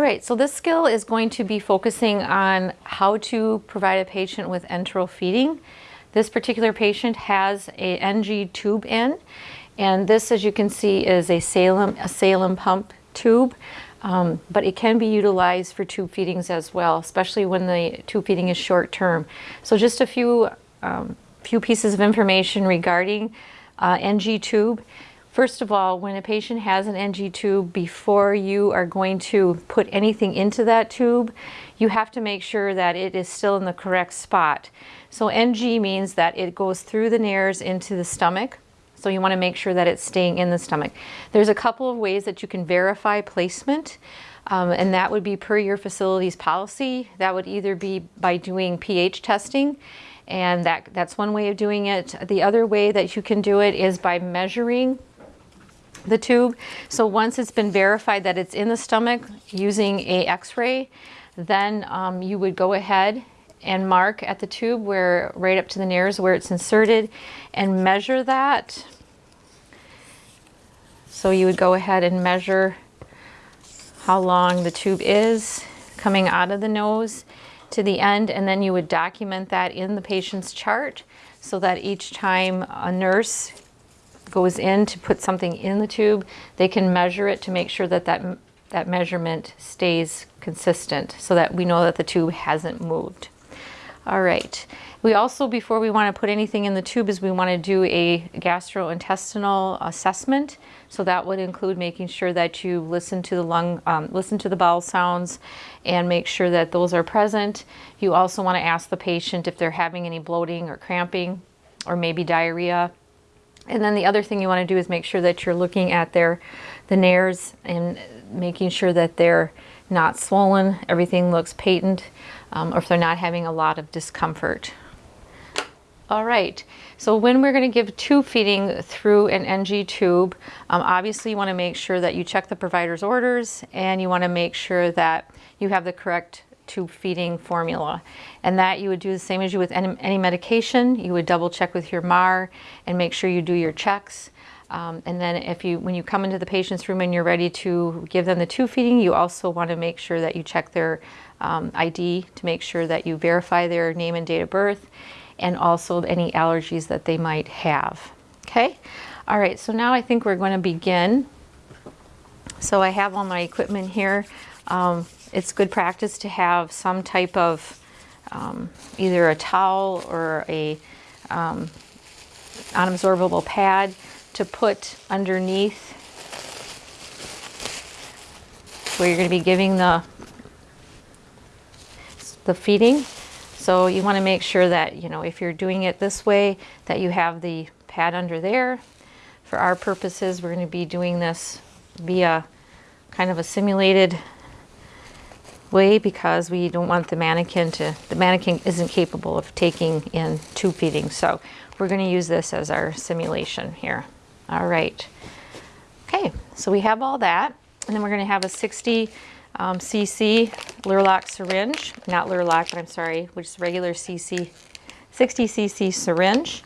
right, so this skill is going to be focusing on how to provide a patient with enteral feeding. This particular patient has a NG tube in, and this, as you can see, is a Salem, a Salem sump tube, um, but it can be utilized for tube feedings as well, especially when the tube feeding is short term. So just a few, um, few pieces of information regarding uh, NG tube. First of all, when a patient has an NG tube, before you are going to put anything into that tube, you have to make sure that it is still in the correct spot. So NG means that it goes through the nares into the stomach. So you want to make sure that it's staying in the stomach. There's a couple of ways that you can verify placement. Um, and that would be per your facility's policy. That would either be by doing pH testing and that, that's one way of doing it. The other way that you can do it is by measuring the tube. So once it's been verified that it's in the stomach using a x-ray, then um, you would go ahead and mark at the tube where right up to the nares where it's inserted and measure that. So you would go ahead and measure how long the tube is coming out of the nose to the end and then you would document that in the patient's chart so that each time a nurse goes in to put something in the tube, they can measure it to make sure that that, that measurement stays consistent so that we know that the tube hasn't moved. All right. We also, before we want to put anything in the tube, is we want to do a gastrointestinal assessment. So that would include making sure that you listen to the lung, um, listen to the bowel sounds and make sure that those are present. You also want to ask the patient if they're having any bloating or cramping or maybe diarrhea. And then the other thing you want to do is make sure that you're looking at their the nares and making sure that they're not swollen, everything looks patent, um, or if they're not having a lot of discomfort. All right, so when we're going to give tube feeding through an NG tube, um, obviously you want to make sure that you check the provider's orders and you want to make sure that you have the correct tube feeding formula. And that you would do the same as you with any, any medication. You would double check with your MAR and make sure you do your checks. Um, and then if you, when you come into the patient's room and you're ready to give them the tube feeding, you also want to make sure that you check their um, ID to make sure that you verify their name and date of birth and also any allergies that they might have. Okay. All right. So now I think we're going to begin. So I have all my equipment here. Um, it's good practice to have some type of um, either a towel or a um, unabsorbable pad to put underneath where you're going to be giving the the feeding. So you want to make sure that, you know, if you're doing it this way, that you have the pad under there. For our purposes, we're going to be doing this via kind of a simulated way because we don't want the mannequin to, the mannequin isn't capable of taking in tube feeding. So we're going to use this as our simulation here. All right. Okay, so we have all that. And then we're going to have a 60 um, cc Luer-Lock syringe, not Luer-Lock, but I'm sorry, which is regular cc, 60 cc syringe.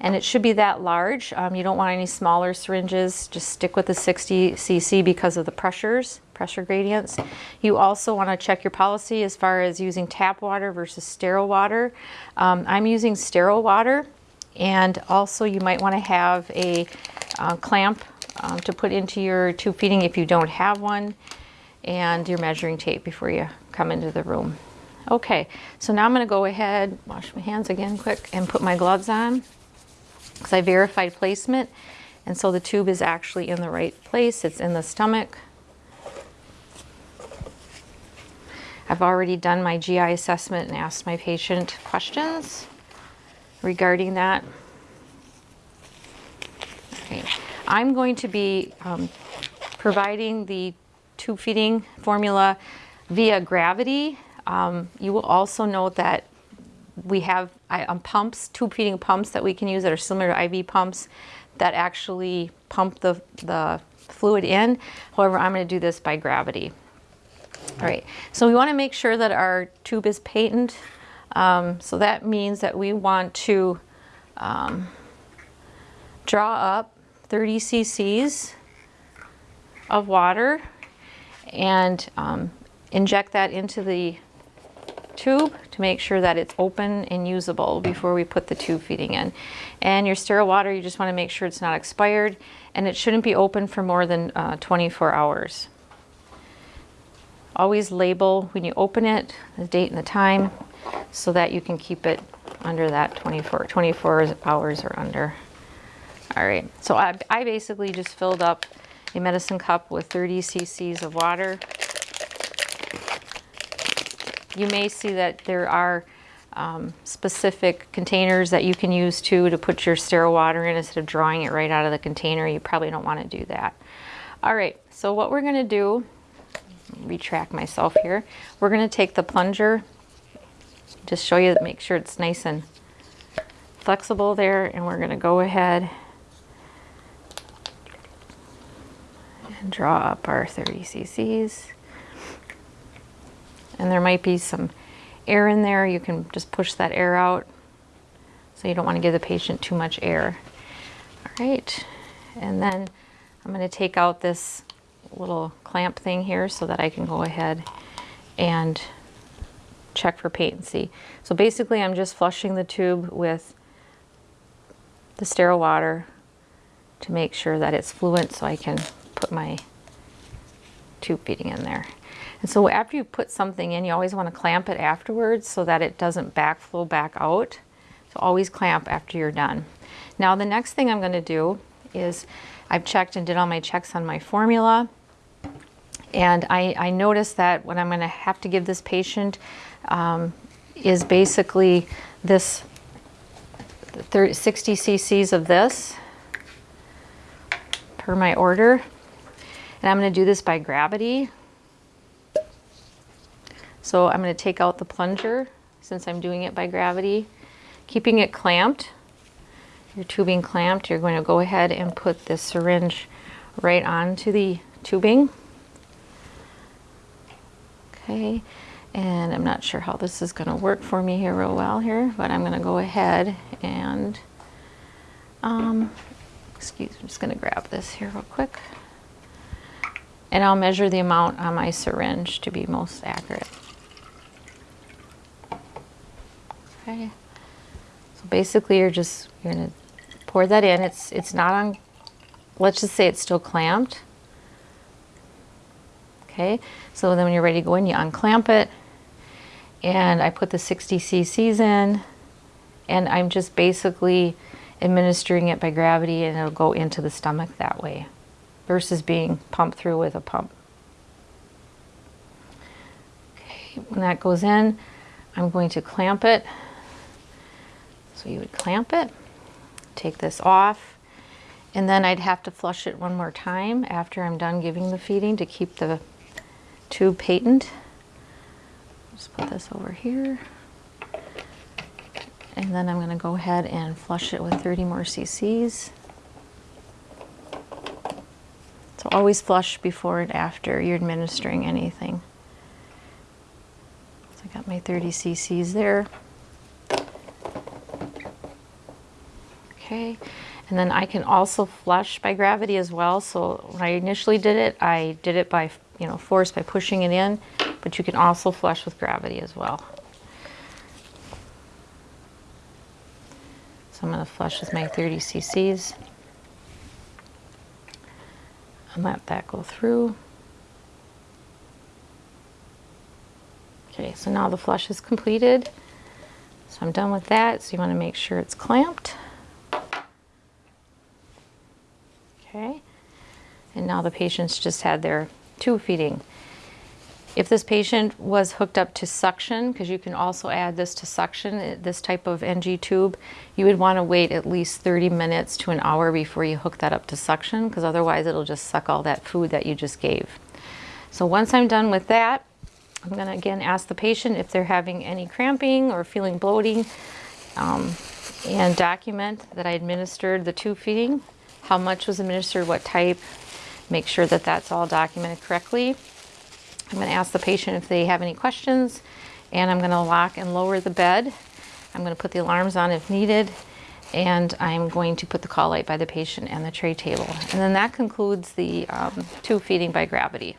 And it should be that large. Um, you don't want any smaller syringes. Just stick with the 60 cc because of the pressures pressure gradients. You also want to check your policy as far as using tap water versus sterile water. Um, I'm using sterile water and also you might want to have a uh, clamp um, to put into your tube feeding if you don't have one and your measuring tape before you come into the room. Okay, so now I'm going to go ahead, wash my hands again quick, and put my gloves on because I verified placement. And so the tube is actually in the right place. It's in the stomach. I've already done my GI assessment and asked my patient questions regarding that. Okay. I'm going to be um, providing the tube feeding formula via gravity. Um, you will also note that we have um, pumps, tube feeding pumps that we can use that are similar to IV pumps that actually pump the, the fluid in. However, I'm going to do this by gravity. All right, so we want to make sure that our tube is patent. Um, so that means that we want to um, draw up 30 cc's of water and um, inject that into the tube to make sure that it's open and usable before we put the tube feeding in. And your sterile water, you just want to make sure it's not expired and it shouldn't be open for more than uh, 24 hours. Always label when you open it, the date and the time, so that you can keep it under that 24, 24 hours or under. All right, so I, I basically just filled up a medicine cup with 30 cc's of water. You may see that there are um, specific containers that you can use too to put your sterile water in instead of drawing it right out of the container. You probably don't want to do that. All right, so what we're going to do, retract myself here, we're going to take the plunger, just show you, make sure it's nice and flexible there, and we're going to go ahead and draw up our 30 cc's. And there might be some air in there. You can just push that air out. So you don't want to give the patient too much air. All right, and then I'm going to take out this little clamp thing here so that I can go ahead and check for patency. So basically I'm just flushing the tube with the sterile water to make sure that it's fluent so I can put my tube feeding in there. And so after you put something in, you always want to clamp it afterwards so that it doesn't backflow back out. So always clamp after you're done. Now the next thing I'm going to do is I've checked and did all my checks on my formula. And I, I noticed that what I'm going to have to give this patient um, is basically this 30, 60 cc's of this per my order. And I'm going to do this by gravity. So I'm going to take out the plunger since I'm doing it by gravity. Keeping it clamped, your tubing clamped, you're going to go ahead and put this syringe right onto the tubing. Okay, and I'm not sure how this is going to work for me here real well here, but I'm going to go ahead and, um, excuse me, I'm just going to grab this here real quick. And I'll measure the amount on my syringe to be most accurate. Okay. So basically you're just, you're gonna pour that in. It's, it's not on, let's just say it's still clamped. Okay, so then when you're ready to go in, you unclamp it. And I put the 60 cc's in and I'm just basically administering it by gravity and it'll go into the stomach that way versus being pumped through with a pump. Okay, when that goes in, I'm going to clamp it. So you would clamp it, take this off, and then I'd have to flush it one more time after I'm done giving the feeding to keep the tube patent. Just put this over here. And then I'm going to go ahead and flush it with 30 more cc's. So always flush before and after you're administering anything. So I got my 30 cc's there. Okay, and then I can also flush by gravity as well. So when I initially did it, I did it by, you know, force by pushing it in, but you can also flush with gravity as well. So I'm going to flush with my 30 cc's and let that go through. Okay, so now the flush is completed. So I'm done with that. So you want to make sure it's clamped. Okay, and now the patient's just had their tube feeding. If this patient was hooked up to suction, because you can also add this to suction, eh, this type of NG tube, you would want to wait at least 30 minutes to an hour before you hook that up to suction, because otherwise it'll just suck all that food that you just gave. So once I'm done with that, I'm going to again ask the patient if they're having any cramping or feeling bloating um, and document that I administered the tube feeding, how much was administered, what type, make sure that that's all documented correctly. I'm going to ask the patient if they have any questions and I'm going to lock and lower the bed. I'm going to put the alarms on if needed and I'm going to put the call light by the patient and the tray table. And then that concludes the um, tube feeding by gravity.